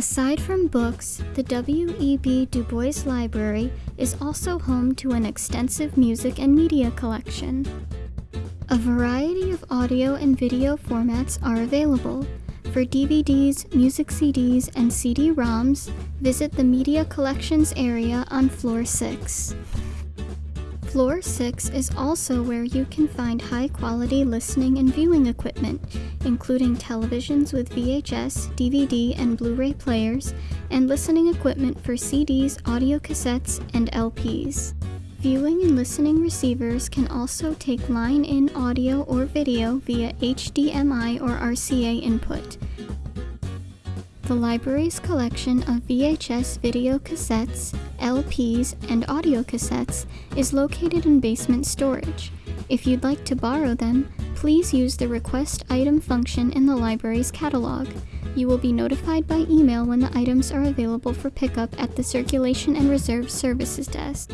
Aside from books, the W.E.B. Du Bois Library is also home to an extensive music and media collection. A variety of audio and video formats are available. For DVDs, music CDs, and CD-ROMs, visit the Media Collections area on floor 6. Floor 6 is also where you can find high-quality listening and viewing equipment, including televisions with VHS, DVD, and Blu-ray players, and listening equipment for CDs, audio cassettes, and LPs. Viewing and listening receivers can also take line-in audio or video via HDMI or RCA input. The library's collection of VHS video cassettes, LPs, and audio cassettes is located in basement storage. If you'd like to borrow them, please use the request item function in the library's catalog. You will be notified by email when the items are available for pickup at the Circulation and Reserve Services Desk.